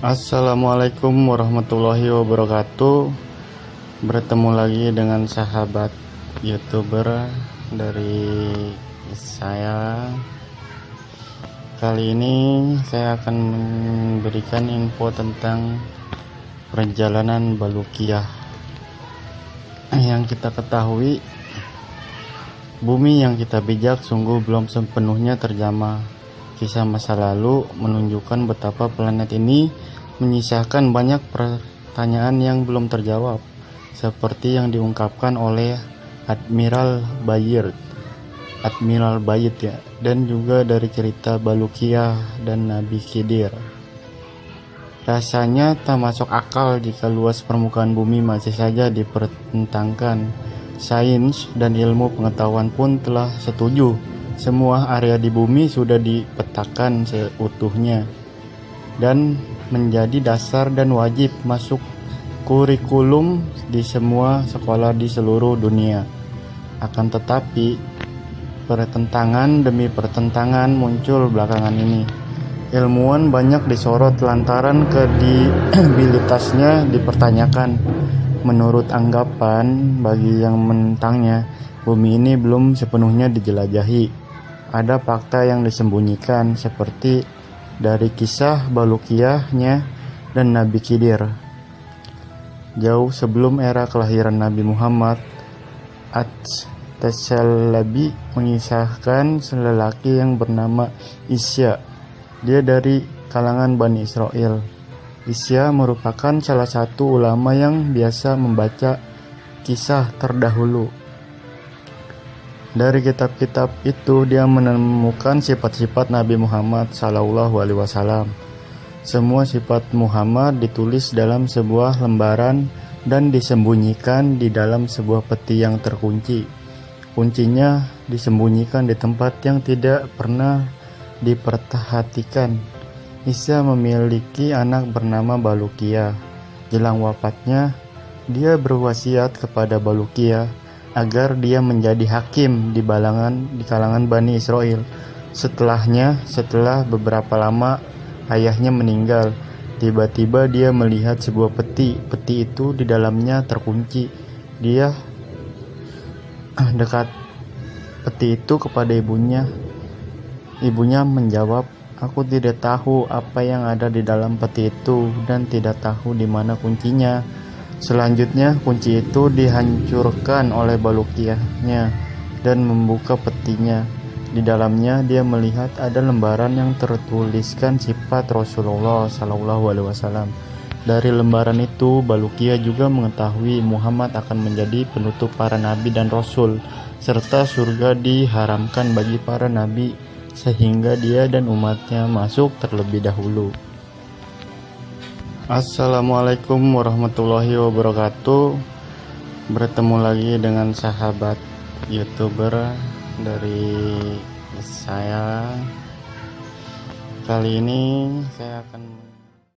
Assalamualaikum warahmatullahi wabarakatuh. Bertemu lagi dengan sahabat youtuber dari saya. Kali ini saya akan memberikan info tentang perjalanan Balukiah. Yang kita ketahui Bumi yang kita bijak sungguh belum sepenuhnya terjamah Kisah masa lalu menunjukkan betapa planet ini menyisakan banyak pertanyaan yang belum terjawab, seperti yang diungkapkan oleh Admiral Bayard, Admiral Bayard ya, dan juga dari cerita Balukia dan Nabi Khidir. Rasanya tak masuk akal jika luas permukaan bumi masih saja dipertentangkan. Sains dan ilmu pengetahuan pun telah setuju semua area di bumi sudah dipetakan seutuhnya dan menjadi dasar dan wajib masuk kurikulum di semua sekolah di seluruh dunia. Akan tetapi, pertentangan demi pertentangan muncul belakangan ini. Ilmuwan banyak disorot lantaran kredibilitasnya dipertanyakan. Menurut anggapan bagi yang menentangnya, bumi ini belum sepenuhnya dijelajahi ada fakta yang disembunyikan seperti dari kisah Balukiyahnya dan Nabi Khidir. Jauh sebelum era kelahiran Nabi Muhammad, At-Tasalabi mengisahkan lelaki yang bernama Isya. Dia dari kalangan Bani Israel. Isya merupakan salah satu ulama yang biasa membaca kisah terdahulu dari kitab-kitab itu dia menemukan sifat-sifat Nabi Muhammad Sallallahu Alaihi Wasallam. Semua sifat Muhammad ditulis dalam sebuah lembaran dan disembunyikan di dalam sebuah peti yang terkunci. Kuncinya disembunyikan di tempat yang tidak pernah diperhatikan. Isa memiliki anak bernama Balukia. Jelang wafatnya, dia berwasiat kepada Balukia agar dia menjadi hakim di balangan di kalangan Bani Israel. Setelahnya, setelah beberapa lama ayahnya meninggal, tiba-tiba dia melihat sebuah peti. Peti itu di dalamnya terkunci. Dia dekat peti itu kepada ibunya. Ibunya menjawab, "Aku tidak tahu apa yang ada di dalam peti itu dan tidak tahu di mana kuncinya." Selanjutnya, kunci itu dihancurkan oleh Balukiahnya dan membuka petinya. Di dalamnya dia melihat ada lembaran yang tertuliskan sifat Rasulullah Sallallahu Alaihi Wasallam. Dari lembaran itu, Balukia juga mengetahui Muhammad akan menjadi penutup para nabi dan rasul, serta surga diharamkan bagi para nabi, sehingga dia dan umatnya masuk terlebih dahulu. Assalamualaikum warahmatullahi wabarakatuh. Bertemu lagi dengan sahabat youtuber dari saya. Kali ini saya akan